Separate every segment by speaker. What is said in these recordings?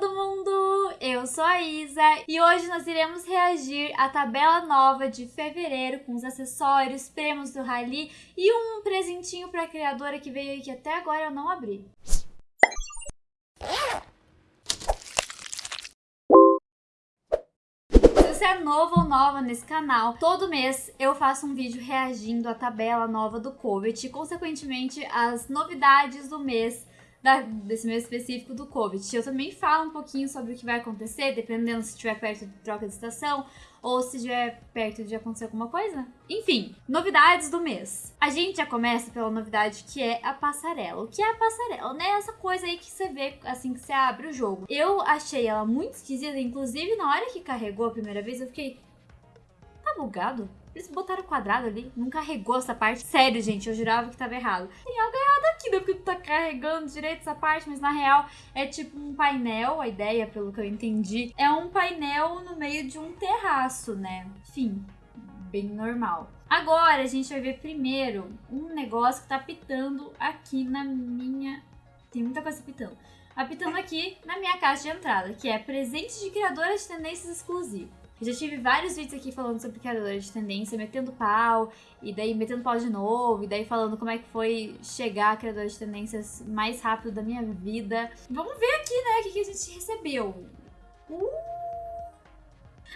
Speaker 1: todo mundo! Eu sou a Isa e hoje nós iremos reagir à tabela nova de fevereiro com os acessórios, prêmios do Rally e um presentinho para a criadora que veio aí que até agora eu não abri. Você é novo ou nova nesse canal, todo mês eu faço um vídeo reagindo à tabela nova do Covet e, consequentemente, as novidades do mês da, desse mês específico do Covid. Eu também falo um pouquinho sobre o que vai acontecer, dependendo se estiver perto de troca de estação ou se estiver perto de acontecer alguma coisa. Enfim, novidades do mês. A gente já começa pela novidade que é a passarela. O que é a passarela, né? Essa coisa aí que você vê assim que você abre o jogo. Eu achei ela muito esquisita, inclusive na hora que carregou a primeira vez eu fiquei... Tá bugado? Eles botaram quadrado ali, não carregou essa parte. Sério, gente, eu jurava que tava errado. Tem algo errado aqui, né? Porque tu tá carregando direito essa parte, mas na real é tipo um painel, a ideia, pelo que eu entendi, é um painel no meio de um terraço, né? Enfim, bem normal. Agora a gente vai ver primeiro um negócio que tá pitando aqui na minha... Tem muita coisa pitando. Apitando aqui na minha caixa de entrada, que é presente de criadora de tendências exclusivo. Eu já tive vários vídeos aqui falando sobre criadora de tendência, metendo pau, e daí metendo pau de novo, e daí falando como é que foi chegar a criadora de tendências mais rápido da minha vida. Vamos ver aqui, né, o que, que a gente recebeu. Uh!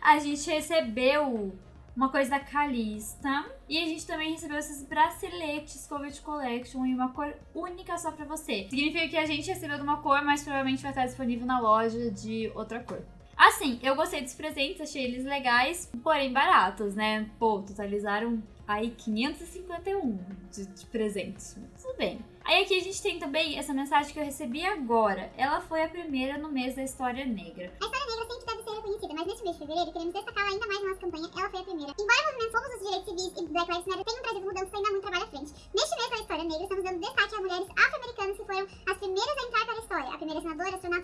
Speaker 1: A gente recebeu uma coisa da Calista. E a gente também recebeu esses braceletes Covet Collection em uma cor única só pra você. Significa que a gente recebeu de uma cor, mas provavelmente vai estar disponível na loja de outra cor. Assim, eu gostei dos presentes, achei eles legais, porém baratos, né? Pô, totalizaram aí 551 de, de presentes. Tudo bem. Aí aqui a gente tem também essa mensagem que eu recebi agora. Ela foi a primeira no mês da História Negra.
Speaker 2: A História Negra sempre deve ser reconhecida, mas neste mês de fevereiro queremos destacar ainda mais na nossa campanha. Ela foi a primeira. Embora movimentos como os direitos civis e Black Lives Matter tenham trazido mudanças, ainda há muito trabalho à frente. Neste mês da História Negra, estamos dando destaque a mulheres afro-americanas que foram as primeiras a entrar para a história. A primeira senadora, astronauta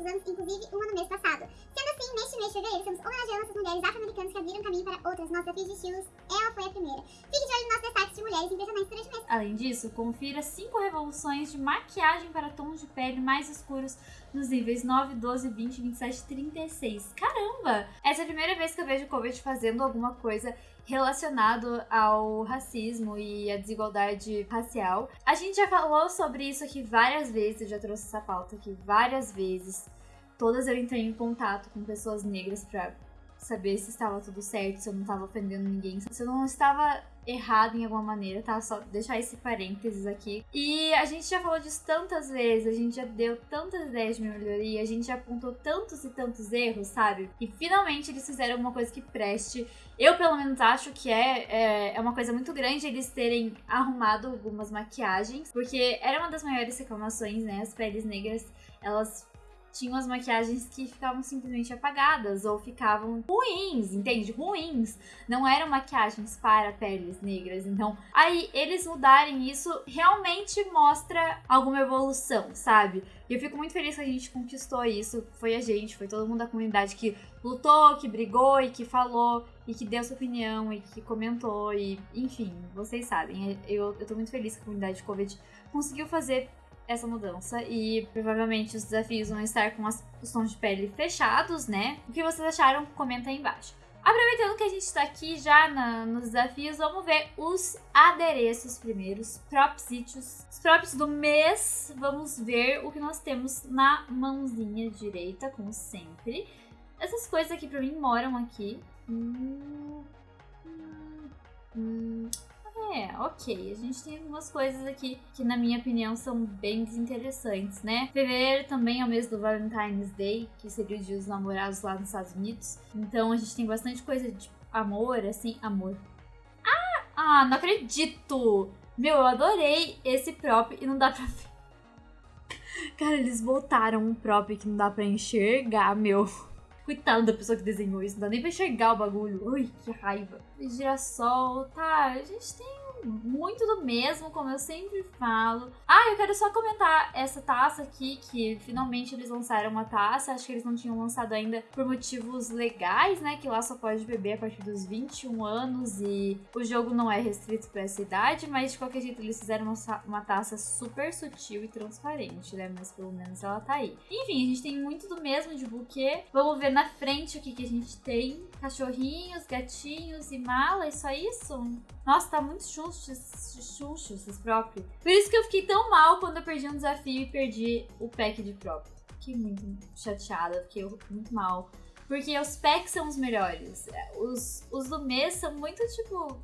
Speaker 2: ainda surgindo todos os anos, inclusive uma no mês passado. Sendo assim, neste mês de fevereiro, estamos homenageando essas mulheres afro-americanas que abriram caminho para outras nossos desafios de estilos. Ela foi a primeira. Fique de olho nos nossos destaques de mulheres impressionantes durante o mês.
Speaker 1: Além disso, confira 5 revoluções de maquiagem para tons de pele mais escuros nos níveis 9, 12, 20, 27 e 36. Caramba! Essa é a primeira vez que eu vejo o Covet fazendo alguma coisa relacionado ao racismo e à desigualdade racial. A gente já falou sobre isso aqui várias vezes, eu já trouxe essa pauta aqui várias vezes. Todas eu entrei em contato com pessoas negras para saber se estava tudo certo, se eu não estava ofendendo ninguém, se eu não estava errado em alguma maneira, tá? Só deixar esse parênteses aqui. E a gente já falou disso tantas vezes, a gente já deu tantas ideias de melhoria, a gente já apontou tantos e tantos erros, sabe? E finalmente eles fizeram alguma coisa que preste. Eu, pelo menos, acho que é, é, é uma coisa muito grande eles terem arrumado algumas maquiagens, porque era uma das maiores reclamações, né? As peles negras, elas tinham as maquiagens que ficavam simplesmente apagadas ou ficavam ruins, entende? Ruins. Não eram maquiagens para peles negras. Então, aí eles mudarem isso realmente mostra alguma evolução, sabe? E eu fico muito feliz que a gente conquistou isso. Foi a gente, foi todo mundo da comunidade que lutou, que brigou e que falou e que deu sua opinião e que comentou e enfim, vocês sabem. Eu, eu tô muito feliz que a comunidade de Covid conseguiu fazer essa mudança e provavelmente os desafios vão estar com as, os tons de pele fechados, né? O que vocês acharam? Comenta aí embaixo. Aproveitando que a gente está aqui já na, nos desafios, vamos ver os adereços primeiros, propsitos, os props do mês. Vamos ver o que nós temos na mãozinha direita, como sempre. Essas coisas aqui pra mim moram aqui. Hum, hum, hum. É, ok. A gente tem algumas coisas aqui que, na minha opinião, são bem desinteressantes, né? Fevereiro também é o mês do Valentine's Day, que seria o dia dos namorados lá nos Estados Unidos. Então a gente tem bastante coisa de amor, assim, amor. Ah, ah não acredito! Meu, eu adorei esse prop e não dá pra ver. Cara, eles botaram um prop que não dá pra enxergar, meu. Coitado da pessoa que desenhou isso, não dá nem pra enxergar o bagulho. Ui, que raiva. Girassol, tá, a gente tem muito do mesmo, como eu sempre falo. Ah, eu quero só comentar essa taça aqui, que finalmente eles lançaram uma taça. Acho que eles não tinham lançado ainda por motivos legais, né? Que lá só pode beber a partir dos 21 anos e o jogo não é restrito para essa idade, mas de qualquer jeito eles fizeram uma, uma taça super sutil e transparente, né? Mas pelo menos ela tá aí. Enfim, a gente tem muito do mesmo de buquê. Vamos ver na frente o que, que a gente tem. Cachorrinhos, gatinhos e mala, é só isso? Nossa, tá muito xuxo, esses próprios. Por isso que eu fiquei tão mal quando eu perdi um desafio e perdi o pack de próprio. Fiquei muito chateada, fiquei muito mal. Porque os packs são os melhores. Os, os do mês são muito tipo.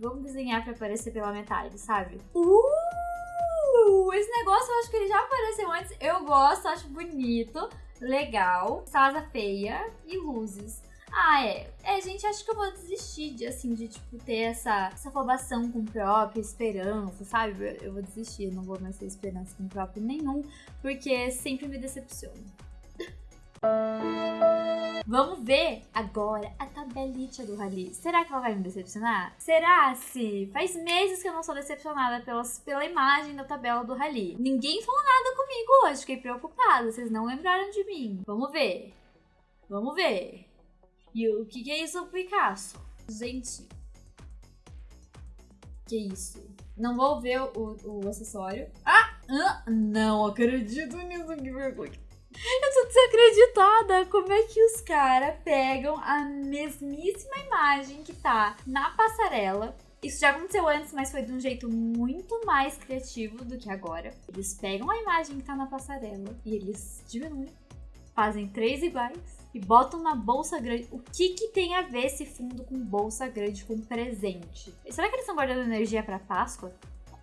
Speaker 1: Vamos desenhar pra aparecer pela metade, sabe? Uh! Esse negócio eu acho que ele já apareceu antes. Eu gosto, acho bonito, legal. Salada feia e luzes. Ah, é. É, gente, acho que eu vou desistir de, assim, de, tipo, ter essa, essa afobação com o próprio, esperança, sabe? Eu vou desistir, eu não vou mais ter esperança com o próprio nenhum, porque sempre me decepciona. Vamos ver agora a tabelita do Rally. Será que ela vai me decepcionar? Será se? Faz meses que eu não sou decepcionada pelas, pela imagem da tabela do Rally. Ninguém falou nada comigo hoje, fiquei preocupada. Vocês não lembraram de mim. Vamos ver. Vamos ver. E o que, que é isso, Picasso? Gente. Que isso? Não vou ver o, o acessório. Ah! ah não acredito nisso, que vergonha. Eu tô desacreditada. Como é que os caras pegam a mesmíssima imagem que tá na passarela? Isso já aconteceu antes, mas foi de um jeito muito mais criativo do que agora. Eles pegam a imagem que tá na passarela e eles diminuem, fazem três iguais e botam na bolsa grande. O que que tem a ver esse fundo com bolsa grande com presente? Será que eles estão guardando energia para Páscoa?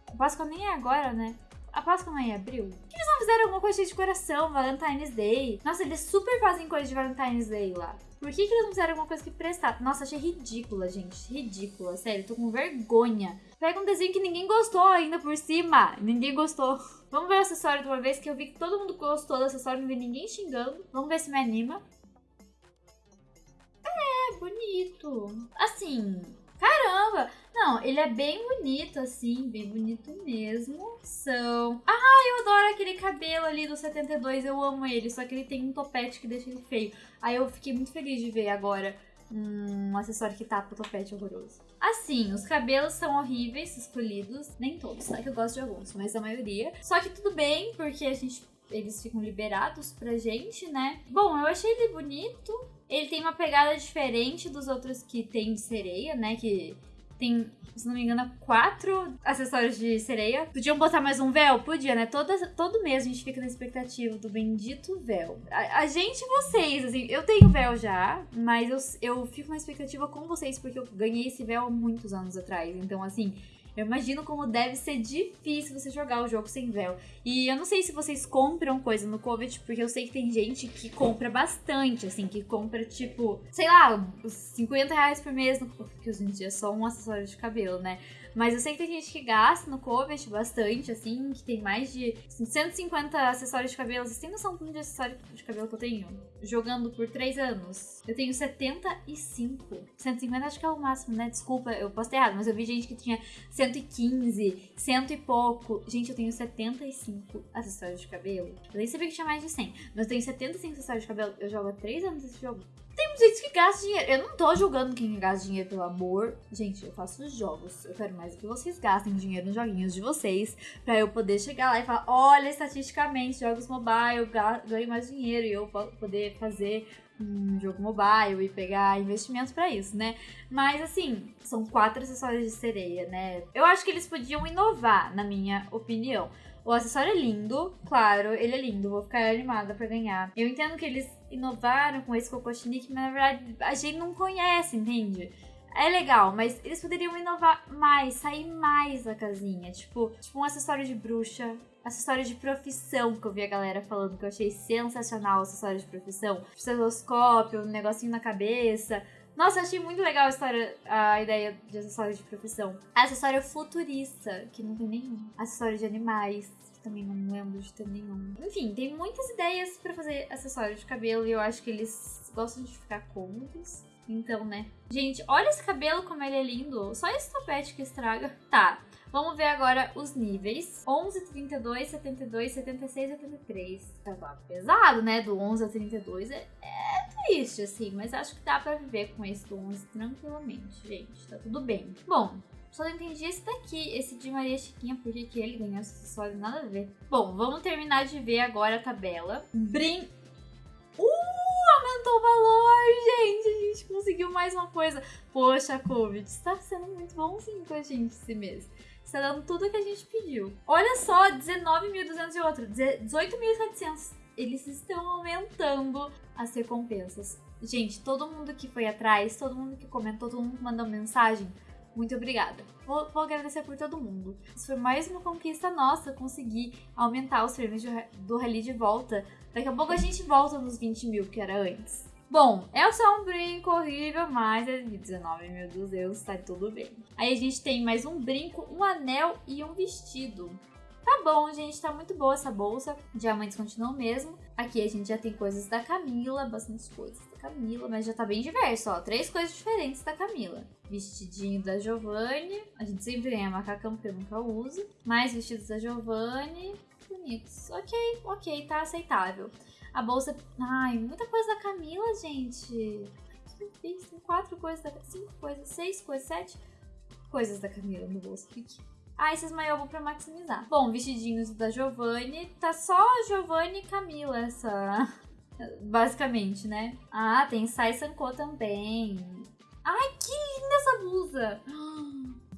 Speaker 1: A Páscoa nem é agora, né? A Páscoa não é em abril? Por que eles não fizeram alguma coisa de coração, Valentine's Day? Nossa, eles super fazem coisa de Valentine's Day lá. Por que, que eles não fizeram alguma coisa que prestar? Nossa, achei ridícula, gente. Ridícula, sério. Tô com vergonha. Pega um desenho que ninguém gostou ainda por cima. Ninguém gostou. Vamos ver o acessório de uma vez, que eu vi que todo mundo gostou do acessório, não vi ninguém xingando. Vamos ver se me anima bonito. Assim, caramba! Não, ele é bem bonito, assim, bem bonito mesmo. São. Ah, eu adoro aquele cabelo ali do 72, eu amo ele. Só que ele tem um topete que deixa ele feio. Aí eu fiquei muito feliz de ver agora um acessório que tapa o topete horroroso. Assim, os cabelos são horríveis, escolhidos. Nem todos, tá? Que eu gosto de alguns, mas a maioria. Só que tudo bem, porque a gente eles ficam liberados pra gente, né? Bom, eu achei ele bonito. Ele tem uma pegada diferente dos outros que tem de sereia, né? Que tem, se não me engano, quatro acessórios de sereia. Podiam botar mais um véu? Podia, né? Toda, todo mês a gente fica na expectativa do bendito véu. A, a gente e vocês, assim, eu tenho véu já, mas eu, eu fico na expectativa com vocês porque eu ganhei esse véu há muitos anos atrás. Então, assim, eu imagino como deve ser difícil você jogar o jogo sem véu. E eu não sei se vocês compram coisa no Covid, porque eu sei que tem gente que compra bastante, assim, que compra tipo, sei lá, 50 reais por mês, no... porque hoje em dia é só um acessório de cabelo, né? Mas eu sei que tem gente que gasta no Covet bastante, assim, que tem mais de 150 acessórios de cabelo. Vocês têm noção de acessório de cabelo que eu tenho? Jogando por 3 anos. Eu tenho 75. 150 acho que é o máximo, né? Desculpa, eu posso ter errado, mas eu vi gente que tinha 115, cento e pouco. Gente, eu tenho 75 acessórios de cabelo. Eu nem sabia que tinha mais de 100, mas eu tenho 75 acessórios de cabelo. Eu jogo há 3 anos esse jogo. Tem gente que gasta dinheiro. Eu não tô julgando quem gasta dinheiro, pelo amor. Gente, eu faço jogos. Eu quero mais que vocês gastem dinheiro nos joguinhos de vocês. Pra eu poder chegar lá e falar: olha, estatisticamente, jogos mobile, ganho mais dinheiro. E eu poder fazer um jogo mobile e pegar investimentos para isso, né? Mas assim, são quatro acessórios de sereia, né? Eu acho que eles podiam inovar, na minha opinião. O acessório é lindo, claro, ele é lindo, vou ficar animada para ganhar. Eu entendo que eles inovaram com esse Kokoshnik, mas na verdade a gente não conhece, entende? É legal, mas eles poderiam inovar mais, sair mais da casinha. Tipo, tipo um acessório de bruxa, acessório de profissão que eu vi a galera falando, que eu achei sensacional o acessório de profissão. Estetoscópio, um negocinho na cabeça. Nossa, achei muito legal a história, a ideia de acessório de profissão. Acessório futurista, que não tem nenhum. Acessório de animais, que também não lembro de ter nenhum. Enfim, tem muitas ideias para fazer acessório de cabelo e eu acho que eles gostam de ficar cômodos. Então, né? Gente, olha esse cabelo como ele é lindo. Só esse topete que estraga. Tá, vamos ver agora os níveis. 11, 32, 72, 76, 73. Tá pesado, né? Do 11 a 32 é, é triste, assim. Mas acho que dá pra viver com esse do 11 tranquilamente, gente. Tá tudo bem. Bom, só não entendi esse daqui, esse de Maria Chiquinha, porque que ele ganhou esse acessório, nada a ver. Bom, vamos terminar de ver agora a tabela. Brin... Aumentou o valor, gente! A gente conseguiu mais uma coisa. Poxa, Covid, está sendo muito bonzinho com a gente esse mês. Está dando tudo que a gente pediu. Olha só, 19.200 e outro, 18.700. Eles estão aumentando as recompensas. Gente, todo mundo que foi atrás, todo mundo que comentou, todo mundo que mandou mensagem, muito obrigada. Vou, vou, agradecer por todo mundo. Isso foi mais uma conquista nossa, conseguir aumentar os prêmios do Rally de volta. Daqui a pouco a gente volta nos 20 mil que era antes. Bom, é só um brinco horrível, mas é de 19 mil dos euros, tá tudo bem. Aí a gente tem mais um brinco, um anel e um vestido. Tá bom, gente, tá muito boa essa bolsa. Diamantes continuam mesmo. Aqui a gente já tem coisas da Camila, bastante coisas da Camila, mas já tá bem diverso, ó. Três coisas diferentes da Camila. Vestidinho da Giovanni. A gente sempre ganha macacão porque eu nunca uso. Mais vestidos da Giovanni. Bonitos. Ok, ok, tá aceitável. A bolsa. Ai, muita coisa da Camila, gente. Tem quatro coisas da. Cinco coisas, seis coisas, sete coisas da Camila no bolso. Fique. Ah, esses maiô vou pra maximizar. Bom, vestidinhos da Giovanni. Tá só Giovanni e Camila essa... Basicamente, né? Ah, tem Sai Sanko também. Ai, que linda essa blusa!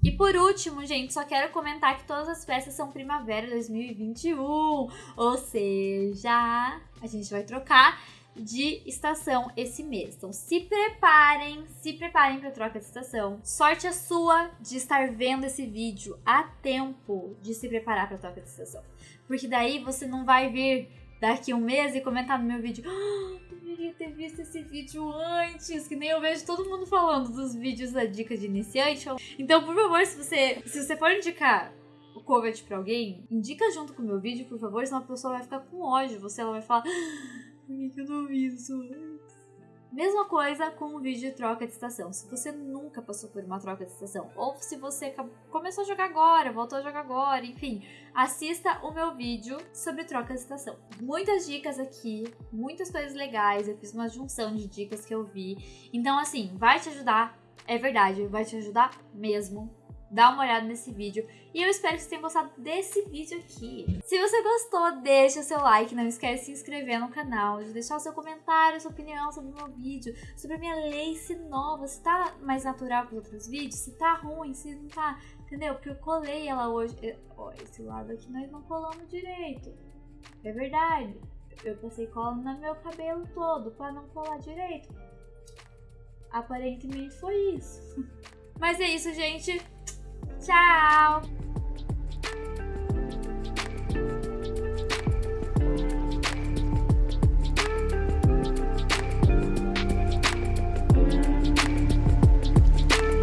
Speaker 1: E por último, gente, só quero comentar que todas as peças são Primavera 2021. Ou seja, a gente vai trocar de estação esse mês. Então se preparem, se preparem para troca de estação. Sorte a sua de estar vendo esse vídeo a tempo de se preparar para troca de estação. Porque daí você não vai vir daqui um mês e comentar no meu vídeo. Ah, deveria ter visto esse vídeo antes, que nem eu vejo todo mundo falando dos vídeos da dica de iniciante. Então, por favor, se você, se você for indicar o covet para alguém, indica junto com o meu vídeo, por favor, senão a pessoa vai ficar com ódio. Você ela vai falar que eu não vi isso? Mesma coisa com o vídeo de troca de estação. Se você nunca passou por uma troca de estação, ou se você começou a jogar agora, voltou a jogar agora, enfim, assista o meu vídeo sobre troca de estação. Muitas dicas aqui, muitas coisas legais, eu fiz uma junção de dicas que eu vi. Então, assim, vai te ajudar, é verdade, vai te ajudar mesmo dá uma olhada nesse vídeo. E eu espero que você tenha gostado desse vídeo aqui. Se você gostou, deixa seu like, não esquece de se inscrever no canal, de deixar o seu comentário, sua opinião sobre o meu vídeo, sobre a minha lace nova, se tá mais natural que os outros vídeos, se tá ruim, se não tá, entendeu? Porque eu colei ela hoje. Ó, esse lado aqui nós não colamos direito. É verdade. Eu passei cola no meu cabelo todo pra não colar direito. Aparentemente foi isso. Mas é isso, gente. Tchau!